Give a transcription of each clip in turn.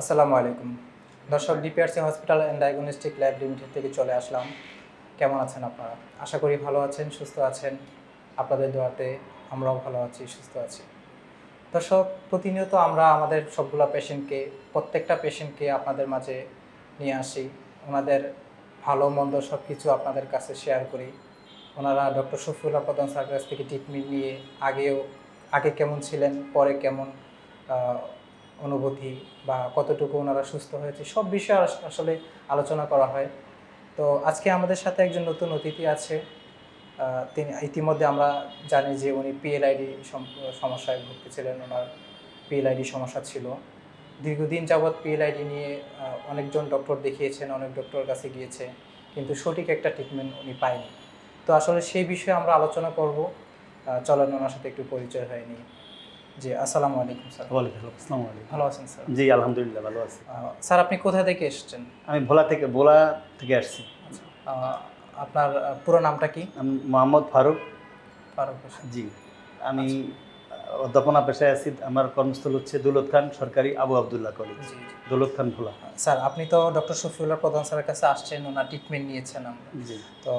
আসসালামু আলাইকুম। দর্শক DPRC hospital and diagnostic lab limited থেকে চলে আসলাম। কেমন আছেন আপনারা? আশা করি ভালো আছেন, সুস্থ আছেন। আপনাদের দোয়াতে আমরাও ভালো আছি, সুস্থ আছি। দর্শক, প্রতিনিয়ত আমরা আমাদের সবগুলো পেশেন্টকে প্রত্যেকটা পেশেন্টকে আপনাদের মাঝে নিয়ে আসি। ওনাদের ভালো, মন্দ সব কিছু আপনাদের কাছে শেয়ার করি। ওনারা ডক্টর শফিউল্লাহ প্রধান স্যার কাছ থেকে ট্রিটমেন্ট নিয়ে আগেও, আগে কেমন ছিলেন, পরে কেমন অনুভূতি বা কতটুকু ওনারা সুস্থ হয়েছে, সব বিষয়ে আসলে আলোচনা করা হয়। তো আজকে আমাদের সাথে একজন নতুন অতিথি আছে তিনি ইতিমধ্যে আমরা জানি যে উনি পিএলআইডি সমস্যায় ভুগতেছিলেন, ওনার পিএলআইডি সমস্যা ছিল। দীর্ঘদিন যাবৎ পিএলআইডি নিয়ে অনেকজন ডক্টর দেখিয়েছেন, অনেক ডক্টর কাছে গিয়েছে, কিন্তু সঠিক একটা ট্রিটমেন্ট উনি পায়নি। তো আসলে সেই বিষয়ে আমরা আলোচনা করব। চলেন ওনার সাথে একটু পরিচয় হয়নি জি আসসালামু আলাইকুম স্যার। ওয়ালাইকুম আসসালামু আলাইকুম। ভালো আছেন স্যার? জি আলহামদুলিল্লাহ ভালো আছি। স্যার আপনি কোথা থেকে এসেছেন? আমি ভোলা থেকে ভোলা থেকে আসছি। আপনার পুরো নামটা কি? আমি মোহাম্মদ ফারুক। ফারুক জি আমি অধ্যাপনা পেশায় আছি আমার কর্মস্থল হচ্ছে দৌলত খান সরকারি আবু আবদুল্লাহ কলেজ। দৌলত খান ভোলা। স্যার আপনি তো ডক্টর শফিউল্লাহ প্রধান স্যারের কাছে আসছেন ওনার ট্রিটমেন্ট নিয়েছেন আমরা। জি। তো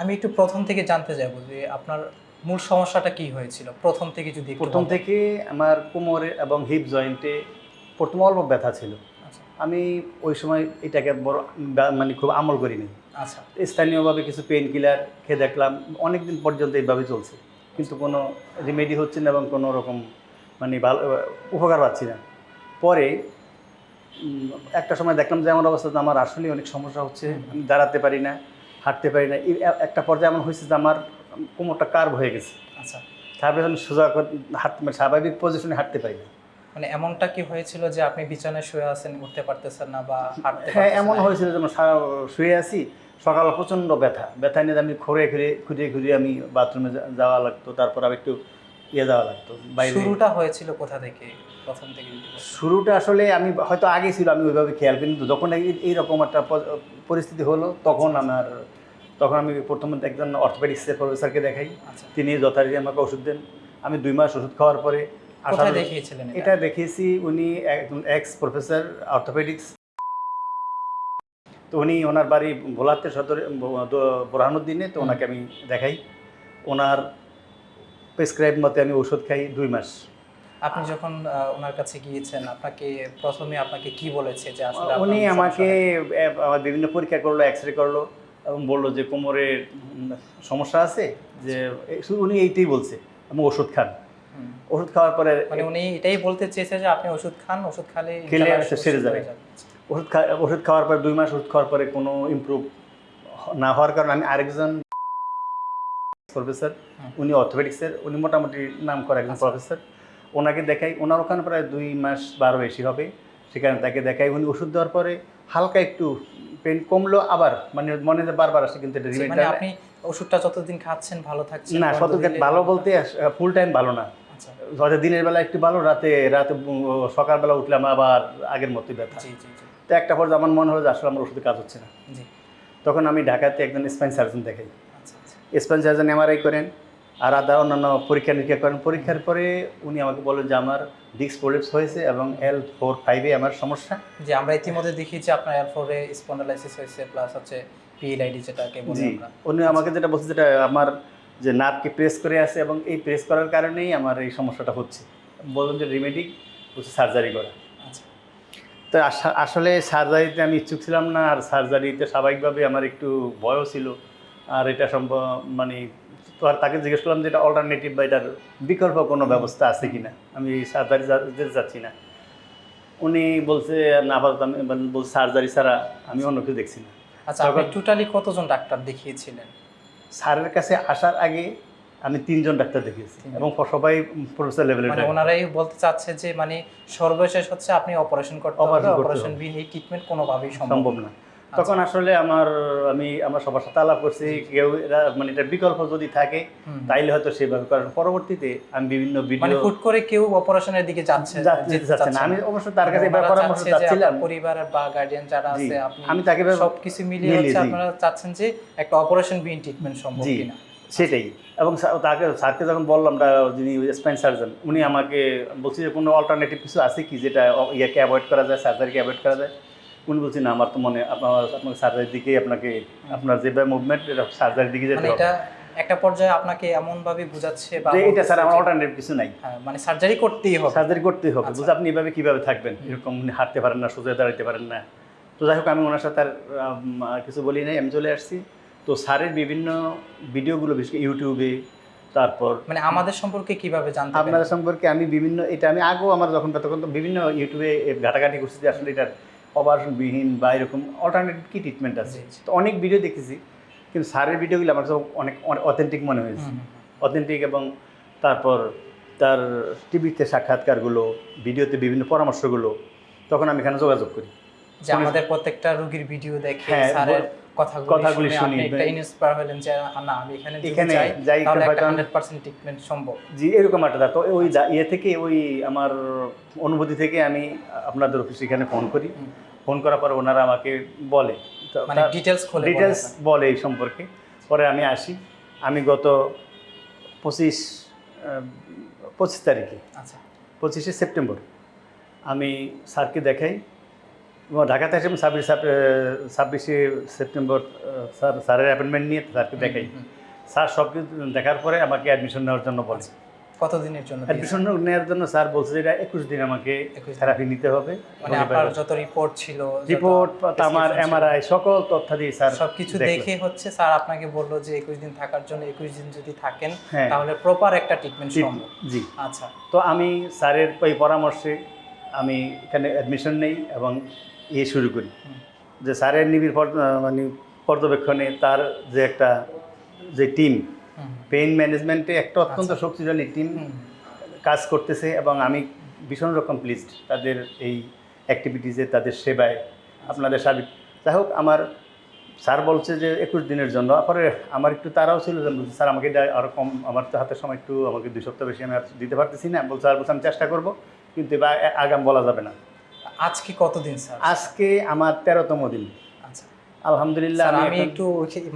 আমি একটু প্রথম থেকে জানতে চাইব যে আপনার মূল সমস্যাটা কি হয়েছিল? প্রথম থেকে যদি প্রথম থেকে আমার কোমরে এবং হিপ জয়েন্টে প্রথম অল্প ব্যথা ছিল। আচ্ছা। আমি ওই সময় এটাকে বড় মানে খুব আমল করিনি। আচ্ছা। স্থানীয়ভাবে কিছু পেন কিলার খেয়ে দেখলাম অনেক দিন পর্যন্ত এইভাবে চলছে। কিন্তু কোনো রিমেডি হচ্ছে না এবং কোনো রকম মানে ভালো উপকার পাচ্ছি না। পরে একটা সময় দেখলাম যে আমার অবস্থা আমার আসলে অনেক সমস্যা হচ্ছে আমি দাঁড়াতে পারি না হাঁটতে পারি না। একটা পর্যায়ে এমন হয়েছে যে আমার কোমরটা কার্ভ হয়ে গেছে। আচ্ছা। তারপরে আমি সোজা হাঁটতে মানে স্বাভাবিক পজিশনে হাঁটতে পারি না। মানে এমনটা কি হয়েছিল যে আপনি বিছানায় শুয়ে আছেন উঠতে পারতেছেন না বা হাঁটতে হ্যাঁ এমন? হয়েছিল যেমন শুয়ে আছি সকালে প্রচণ্ড ব্যথা। ব্যথা নিয়ে আমি ঘুরে ঘুরে ঘুরিয়ে ঘুরিয়ে আমি বাথরুমে যাওয়া লাগতো তারপর আবার একটু ইয়ে যাওয়া লাগতো বাইরে। শুরুটা হয়েছিল কোথা থেকে প্রথম থেকে শুরুটা আসলে আমি হয়তো আগে ছিল আমি ওইভাবে খেয়াল করি কিন্তু যখন এই- এইরকম একটা পরিস্থিতি হলো তখন আমার তখন আমি প্রথমে একজন অর্থোপেডিক্সের প্রফেসরকে দেখাই। আচ্ছা। তিনি যথারীতি আমাকে ওষুধ দেন। আমি দুই মাস ওষুধ খাওয়ার পরে দেখিয়েছিলেন এটা? দেখিয়েছি উনি একজন এক্স প্রফেসর অর্থোপেডিক্স তো উনি ওনার বাড়ি ভোলাতে সদরে বোরহানুদ্দিনে তো ওনাকে আমি দেখাই। ওনার প্রেসক্রাইব মতে আমি ওষুধ খাই দুই মাস। আপনি যখন ওনার কাছে গিয়েছেন আপনাকে প্রথমে আপনাকে কি বলেছে যে আসলে উনি আমাকে বিভিন্ন পরীক্ষা করল এক্স রে করল। এবং বলল যে কোমরে সমস্যা আছে যে শুধু উনি এইটাই বলছে আমি ওষুধ খান ওষুধ খাওয়ার পরে মানে উনি এটাই বলতে চেয়েছে যে আপনি ওষুধ খান ওষুধ খালে খেলে সেরে যাবে। ওষুধ খা ওষুধ খাওয়ার পরে দুই মাস ওষুধ খাওয়ার পরে কোনো ইমপ্রুভ না হওয়ার কারণে আমি আরেকজন প্রফেসর। উনি অর্থোপেডিক্সের উনি মোটামুটি নাম করা একজন আচ্ছা। প্রফেসর ওনাকে দেখাই ওনার ওখানে প্রায় দুই মাস বারো বেশি হবে সেখানে তাকে দেখাই উনি ওষুধ দেওয়ার পরে হালকা একটু পেন কমলো আবার মানে মনে বারবার আসে কিন্তু এটা মানে আপনি ওষুধটা যতদিন খাচ্ছেন ভালো থাকছেন না দিলে- ভালো বলতে ফুল টাইম ভালো না। আচ্ছা। হয়তো দিনের বেলা একটু ভালো রাতে রাতে সকালবেলা উঠলাম আবার আগের মতোই ব্যথা। তো একটা পর্যায়ে আমার মনে হলো যে আসলে আমার ওষুধে কাজ হচ্ছে না। জি। তখন আমি ঢাকাতে একজন স্পাইন সার্জন দেখাই। স্পাইন সার্জন এমআরআই করেন। আর আদা অন্যান্য পরীক্ষা নিরীক্ষা করেন। পরীক্ষার পরে উনি আমাকে বলেন যে আমার ডিস্ক প্রোলেপস হয়েছে এবং এল ফোর ফাইভে আমার সমস্যা। যে আমরা ইতিমধ্যে দেখিয়েছি আপনার এল ফোরে স্পন্ডালাইসিস হয়েছে প্লাস হচ্ছে পিএলআইডি যেটাকে বলি জি আমরা। উনি আমাকে যেটা বলছে যেটা আমার যে নার্ভকে প্রেস করে আছে এবং এই প্রেস করার কারণেই আমার এই সমস্যাটা হচ্ছে। বলুন যে রিমেডি হচ্ছে সার্জারি করা। আচ্ছা। তো আসলে সার্জারিতে আমি ইচ্ছুক ছিলাম না আর সার্জারিতে স্বাভাবিকভাবে আমার একটু ভয়ও ছিল। আর এটা সম্ভব মানে তো আর তাকে জিজ্ঞেস করলাম যে এটা অল্টারনেটিভ বা এটার বিকল্প কোনো ব্যবস্থা আছে কি না আমি সার্জারি যেতে চাচ্ছি না। উনি বলছে না আপাতত আমি বলছে সার্জারি ছাড়া আমি অন্য কিছু দেখছি না। আচ্ছা আপনি টোটালি কতজন ডাক্তার দেখিয়েছিলেন? স্যারের কাছে আসার আগে আমি তিনজন ডাক্তার দেখিয়েছি এবং সবাই প্রফেসর লেভেলের মানে ওনারাই বলতে চাচ্ছে যে মানে সর্বশেষ হচ্ছে আপনি অপারেশন করতে অপারেশন। বিহীন এই ট্রিটমেন্ট কোনোভাবেই সম্ভব না। তখন আসলে আমার আমি আমার সবার সাথে আলাপ করছি কেউ এরা মানে এটা বিকল্প যদি থাকে তাইলে হয়তো সেভাবে কারণ পরবর্তীতে আমি বিভিন্ন মানে ভিডিও হুট করে কেউ অপারেশনের দিকে যাচ্ছে যেতে চাচ্ছে না। আমি অবশ্য তার কাছে এবার পরামর্শ চাচ্ছিলাম। পরিবারের বা গার্ডিয়ান যারা আছে আপনি আমি তাকে সবকিছু মিলিয়ে হচ্ছে আপনারা চাচ্ছেন যে একটা অপারেশন বিহীন ট্রিটমেন্ট সম্ভব। কিনা। সেটাই। এবং তাকে স্যারকে যখন বললাম যিনি স্পাইন সার্জন উনি আমাকে বলছি যে কোনো অল্টারনেটিভ কিছু আছে কি যেটা ইয়াকে অ্যাভয়েড করা যায় সার্জারিকে অ্যাভয়েড করা যায়? উনি বলছি না আমার তো মনে আপনার আপনার সার্জারির দিকেই আপনাকে আপনার যেভাবে মুভমেন্ট এটা সার্জারির দিকে যেতে মানে হবে। এটা একটা পর্যায়ে আপনাকে এমন ভাবে বুঝাচ্ছে বা এটা স্যার আমার অল্টারনেটিভ কিছু নাই। হ্যাঁ, মানে সার্জারি করতেই হবে। সার্জারি করতেই হবে। আচ্ছা। বুঝে আপনি এভাবে কীভাবে থাকবেন? এরকম হাঁটতে পারেন না সোজা দাঁড়াতে পারেন না। তো যাই হোক আমি ওনার সাথে আর কিছু বলি নাই আমি চলে আসছি। তো স্যারের বিভিন্ন ভিডিওগুলো বিশেষ ইউটিউবে তারপর মানে আমাদের সম্পর্কে কীভাবে জানতে আপনাদের সম্পর্কে আমি বিভিন্ন এটা আমি আগেও আমার যখন তখন তো বিভিন্ন ইউটিউবে ঘাটাঘাটি করছি যে আসলে এটার অপারেশনবিহীন বা এরকম অল্টারনেটিভ কি ট্রিটমেন্ট আছে। তো অনেক ভিডিও দেখেছি কিন্তু স্যারের ভিডিওগুলো আমার কাছে অনেক অথেন্টিক মনে হয়েছে। অথেন্টিক এবং তারপর তার টিভিতে সাক্ষাৎকারগুলো ভিডিওতে বিভিন্ন পরামর্শগুলো তখন আমি এখানে যোগাযোগ করি যে আমাদের প্রত্যেকটা রুগীর ভিডিও দেখে হ্যাঁ, স্যারের কথাগুলি শুনি। একটা ইন্সপায়ার হলেন যে না আমি এখানে এখানে যাই যাই তাহলে একটা হয়তো 100% ট্রিটমেন্ট সম্ভব। জি এরকম একটা। তো ওই ইয়ে থেকে ওই আমার অনুভূতি থেকে আমি আপনাদের অফিসে এখানে ফোন করি। ফোন করার পর ওনারা আমাকে বলে মানে ডিটেলস খুলে ডিটেলস বলে এই সম্পর্কে। পরে আমি আসি আমি গত পঁচিশ পঁচিশ তারিখে আচ্ছা। পঁচিশে সেপ্টেম্বর আমি স্যারকে দেখাই ঢাকাতে এসে ছাব্বিশ ছাব্বিশে সেপ্টেম্বর স্যার স্যারের অ্যাপয়েন্টমেন্ট নিয়ে স্যারকে দেখাই। স্যার সব কিছু দেখার পরে আমাকে অ্যাডমিশন নেওয়ার জন্য বলে কতদিনের জন্য? অ্যাডমিশন নেওয়ার জন্য স্যার বলছে যে একুশ দিন আমাকে 21 দিন। থেরাপি নিতে হবে। মানে আপনার যত রিপোর্ট ছিল রিপোর্ট আমার এমআরআই সকল তথ্য দিয়ে স্যার সবকিছু দেখল। দেখে হচ্ছে স্যার আপনাকে বলল যে একুশ দিন থাকার জন্য একুশ দিন যদি থাকেন হ্যাঁ। তাহলে প্রপার একটা ট্রিটমেন্ট সম্ভব। জি। আচ্ছা। তো আমি স্যারের ওই পরামর্শে আমি এখানে অ্যাডমিশন নেই এবং ইয়ে শুরু করি। যে স্যারের নিবিড় পর- মানে পর্যবেক্ষণে তার যে একটা যে টিম পেইন ম্যানেজমেন্টে একটা অত্যন্ত আচ্ছা। শক্তিশালী টিম কাজ করতেছে এবং আমি ভীষণ রকম প্লিজড তাদের এই অ্যাক্টিভিটিসে তাদের সেবায় আপনাদের সার্বিক যাই হোক আমার স্যার বলছে যে একুশ দিনের জন্য পরে আমার একটু তারাও ছিল যে স্যার আমাকে আরও কম আমার তো হাতের সময় একটু আমাকে দুই সপ্তাহ বেশি আমি আর দিতে পারতেছি না। বলছে স্যার বলছে আমি চেষ্টা করব কিন্তু এবার আগাম বলা যাবে না। আজকে কতদিন স্যার? আজকে আমার তেরোতম দিন। আচ্ছা। আলহামদুলিল্লাহ আমি একটু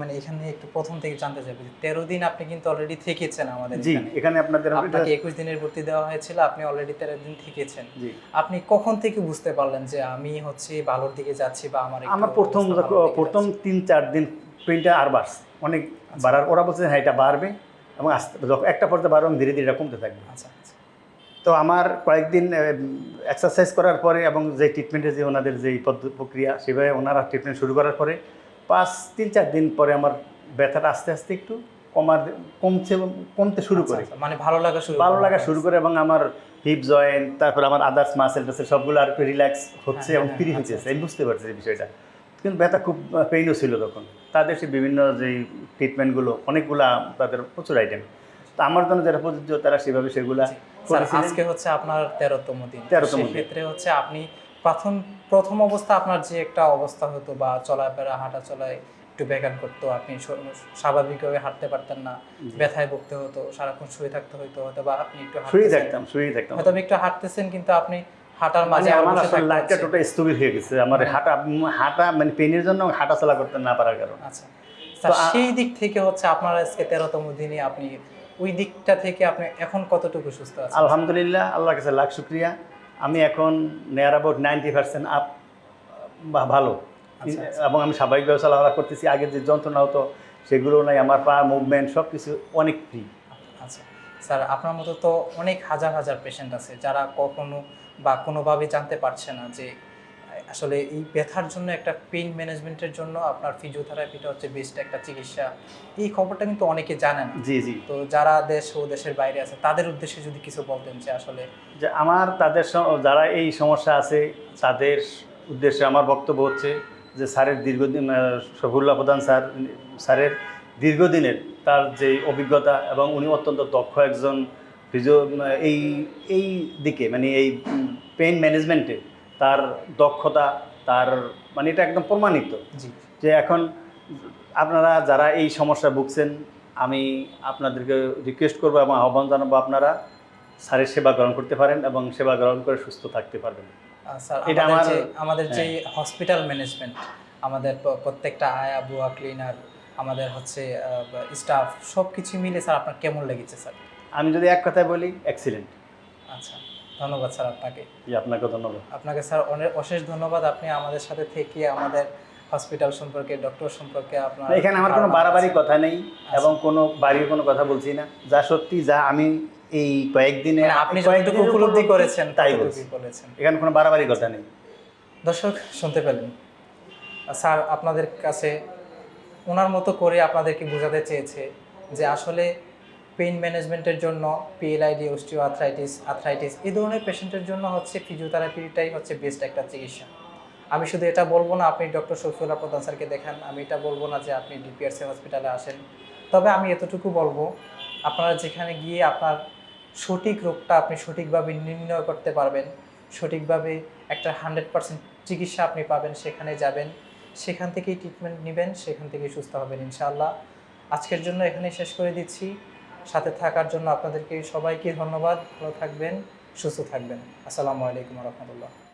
মানে এখানে একটু প্রথম থেকে জানতে চাইব যে তেরো দিন আপনি কিন্তু অলরেডি থেকেছেন আমাদের জি এখানে। আপনাদের আপনাকে একুশ দিনের ভর্তি দেওয়া হয়েছিল আপনি অলরেডি তেরো দিন থেকেছেন। আপনি কখন থেকে বুঝতে পারলেন যে আমি হচ্ছে ভালোর দিকে যাচ্ছি বা আমার আমার প্রথম প্রথম তিন চার দিন পেনটা আর বাড়ছে। অনেক বাড়ার ওরা বলছে হ্যাঁ এটা বাড়বে এবং আস্তে একটা পর্যায়ে বাড়বে ধীরে ধীরে এটা কমতে থাকবে। আচ্ছা আচ্ছা। তো আমার কয়েকদিন এক্সারসাইজ করার পরে এবং যে ট্রিটমেন্টের যে ওনাদের যে প্রক্রিয়া সেভাবে ওনারা ট্রিটমেন্ট শুরু করার পরে পাঁচ তিন চার দিন পরে আমার ব্যথাটা আস্তে আস্তে একটু কমার কমছে কমতে শুরু আচ্ছা, করে। আচ্ছা, মানে ভালো লাগা শুরু ভালো লাগা শুরু করে এবং আমার হিপ জয়েন্ট তারপর আমার আদার্স মাসেল টাসেল সবগুলো আর একটু রিল্যাক্স হচ্ছে হ্যাঁ, এবং হ্যাঁ, ফ্রি আচ্ছা, হচ্ছে আমি বুঝতে পারছি এই বিষয়টা। কিন্তু ব্যথা খুব পেইনও ছিল তখন। তাদের সে বিভিন্ন যেই ট্রিটমেন্টগুলো অনেকগুলা তাদের প্রচুর আইটেম তো আমার জন্য যারা প্রযোজ্য তারা সেভাবে সেগুলা স্যার আজকে হচ্ছে আপনার তেরোতম দিন। 13তম দিন। সেক্ষেত্রে হচ্ছে আপনি প্রথম প্রথম অবস্থা আপনার যে একটা অবস্থা হতো বা চলাফেরা হাঁটা চলায় একটু ব্যাঘাত করতো আপনি স্বাভাবিকভাবে হাঁটতে পারতেন না ব্যথায় ভুগতে হতো সারাক্ষণ শুয়ে থাকতে হতো হয়তো বা আপনি একটু হাঁটতেছেন। থাকতাম শুয়েই থাকতাম। হয়তো একটু হাঁটতেছেন কিন্তু আপনি হাঁটার মানে মাঝে আবার আমার বসে আসলে লাইফটা টোটাল স্থবির হয়ে গেছে। আমার হাঁটা হাঁটা মানে পেনের জন্য হাঁটা চলা করতে না পারার কারণে। আচ্ছা। সেই দিক থেকে হচ্ছে আপনার আজকে তেরোতম দিনে আপনি ওই দিকটা থেকে আপনি এখন কতটুকু সুস্থ আছেন? আলহামদুলিল্লাহ আল্লাহর কাছে লাখ শুক্রিয়া। আমি এখন নেয়ার অ্যাবাউট নাইনটি পার্সেন্ট আপ বা ভালো। আচ্ছা, আচ্ছা। এবং আমি স্বাভাবিকভাবে চলাফেরা করতেছি। আগে যে যন্ত্রণা হতো সেগুলো নাই আমার পা মুভমেন্ট সব কিছু অনেক ফ্রি আচ্ছা। স্যার আপনার মতো তো অনেক হাজার হাজার পেশেন্ট আছে যারা কখনো বা কোনোভাবে জানতে পারছে না যে আসলে এই ব্যথার জন্য একটা পেইন ম্যানেজমেন্টের জন্য আপনার ফিজিওথেরাপিটা হচ্ছে বেস্ট একটা চিকিৎসা। এই খবরটা কিন্তু অনেকে জানেন জি জি। তো যারা দেশ ও দেশের বাইরে আছে তাদের উদ্দেশ্যে যদি কিছু বলতেন যে আসলে যে আমার তাদের যারা এই সমস্যা আছে তাদের উদ্দেশ্যে আমার বক্তব্য হচ্ছে যে স্যারের দীর্ঘদিন শফিউল্লাহ প্রধান স্যার স্যারের দীর্ঘদিনের তার যে অভিজ্ঞতা এবং উনি অত্যন্ত দক্ষ একজন ফিজিও এই এই দিকে মানে এই পেইন ম্যানেজমেন্টে তার দক্ষতা তার মানে এটা একদম প্রমাণিত জি। যে এখন আপনারা যারা এই সমস্যা ভুগছেন আমি আপনাদেরকে রিকোয়েস্ট করব এবং আহ্বান জানাব আপনারা স্যারের সেবা গ্রহণ করতে পারেন এবং সেবা গ্রহণ করে সুস্থ থাকতে পারবেন। স্যার এটা আমাদের আমার- যে আমাদের যে হ্যাঁ। হসপিটাল ম্যানেজমেন্ট আমাদের প্রত্যেকটা আয়া বুয়া ক্লিনার আমাদের হচ্ছে স্টাফ সব কিছু মিলে স্যার আপনার কেমন লেগেছে স্যার? আমি যদি এক কথায় বলি এক্সিলেন্ট আচ্ছা। ধন্যবাদ স্যার আপনাকে। আপনাকে ধন্যবাদ। আপনাকে স্যার অনেক অশেষ ধন্যবাদ। আপনি আমাদের সাথে থেকে আমাদের হসপিটাল সম্পর্কে ডক্টর সম্পর্কে আপনার এখানে আমার কোনো বাড়াবাড়ি কথা নেই এবং কোনো বাড়ির কোনো কথা বলছি না। যা সত্যি যা আমি এই কয়েকদিনে মানে আপনি যতটুকু উপলব্ধি করেছেন তাই বলছি। বলেছেন। এখানে কোনো বাড়াবাড়ি কথা নেই। দর্শক শুনতে পেলেন। স্যার আপনাদের কাছে ওনার মতো করে আপনাদেরকে বোঝাতে চেয়েছে যে আসলে পেইন ম্যানেজমেন্টের জন্য পিএলআইডি অস্টিও আর্থ্রাইটিস আর্থ্রাইটিস, এই ধরনের পেশেন্টের জন্য হচ্ছে ফিজিওথেরাপিটাই হচ্ছে বেস্ট একটা চিকিৎসা। আমি শুধু এটা বলব না, আপনি ডক্টর শফিউল্লাহ প্রধান স্যারকে দেখান, আমি এটা বলব না যে আপনি ডিপিআরসি হসপিটালে আসেন। তবে আমি এতটুকু বলব, আপনারা যেখানে গিয়ে আপনার সঠিক রোগটা আপনি সঠিকভাবে নির্ণয় করতে পারবেন, সঠিকভাবে একটা হান্ড্রেড পার্সেন্ট চিকিৎসা আপনি পাবেন, সেখানে যাবেন, সেখান থেকেই ট্রিটমেন্ট নেবেন, সেখান থেকেই সুস্থ হবেন, ইনশাআল্লাহ। আজকের জন্য এখানে শেষ করে দিচ্ছি। সাথে থাকার জন্য আপনাদেরকে সবাইকে ধন্যবাদ। ভালো থাকবেন সুস্থ থাকবেন। আসসালামু আলাইকুম রহমতুল্লাহ।